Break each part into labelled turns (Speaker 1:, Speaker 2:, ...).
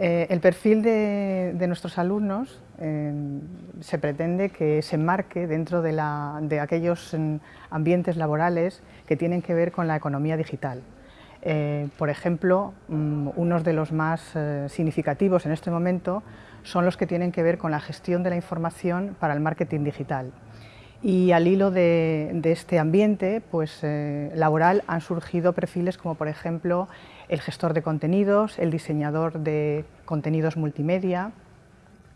Speaker 1: Eh, el perfil de, nuestros alumnos eh, se pretende que se enmarque dentro de, aquellos mm, ambientes laborales que tienen que ver con la economía digital. Eh, por ejemplo, mm, unos de los más significativos en este momento son los que tienen que ver con la gestión de la información para el marketing digital. Y al hilo de, este ambiente pues, laboral han surgido perfiles como por ejemplo el gestor de contenidos, el diseñador de contenidos multimedia,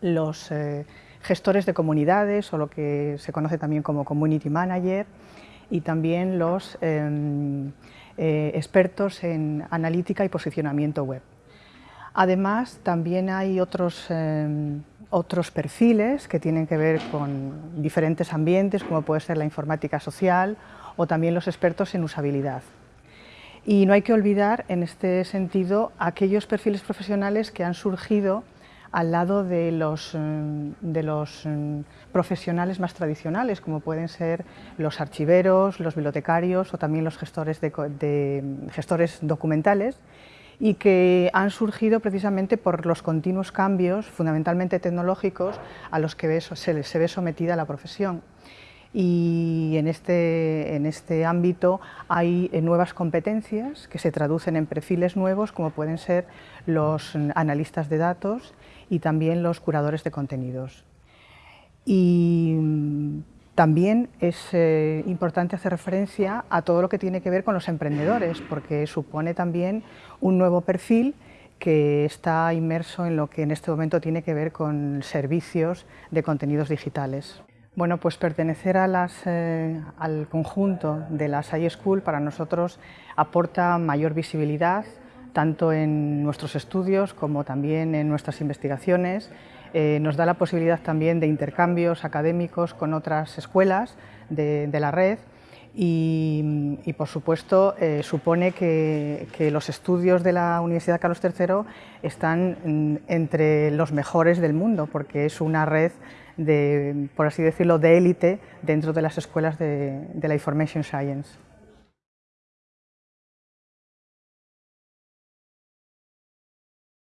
Speaker 1: los eh, gestores de comunidades o lo que se conoce también como community manager y también los em, eh, expertos en analítica y posicionamiento web. Además, también hay otros, em, otros perfiles que tienen que ver con diferentes ambientes, como puede ser la informática social o también los expertos en usabilidad. Y no hay que olvidar, en este sentido, aquellos perfiles profesionales que han surgido al lado de los, los mm, profesionales más tradicionales, como pueden ser los archiveros, los bibliotecarios o también los gestores, gestores documentales, y que han surgido precisamente por los continuos cambios, fundamentalmente tecnológicos, a los que se, ve sometida la profesión y en este, en este ámbito hay eh, nuevas competencias que se traducen en perfiles nuevos como pueden ser los analistas de datos y también los curadores de contenidos. Y también es eh, importante hacer referencia a todo lo que tiene que ver con los emprendedores, porque supone también un nuevo perfil que está inmerso en lo que en este momento tiene que ver con servicios de contenidos digitales. Bueno, pues pertenecer eh, al conjunto de las iSchool para nosotros aporta mayor visibilidad, tanto en nuestros estudios como también en nuestras investigaciones. Eh, nos da la posibilidad también de intercambios académicos con otras escuelas de, la red y, por supuesto eh, supone que, los estudios de la Universidad Carlos III están entre los mejores del mundo porque es una red de, por así decirlo, de élite dentro de las escuelas de, de la Information Science.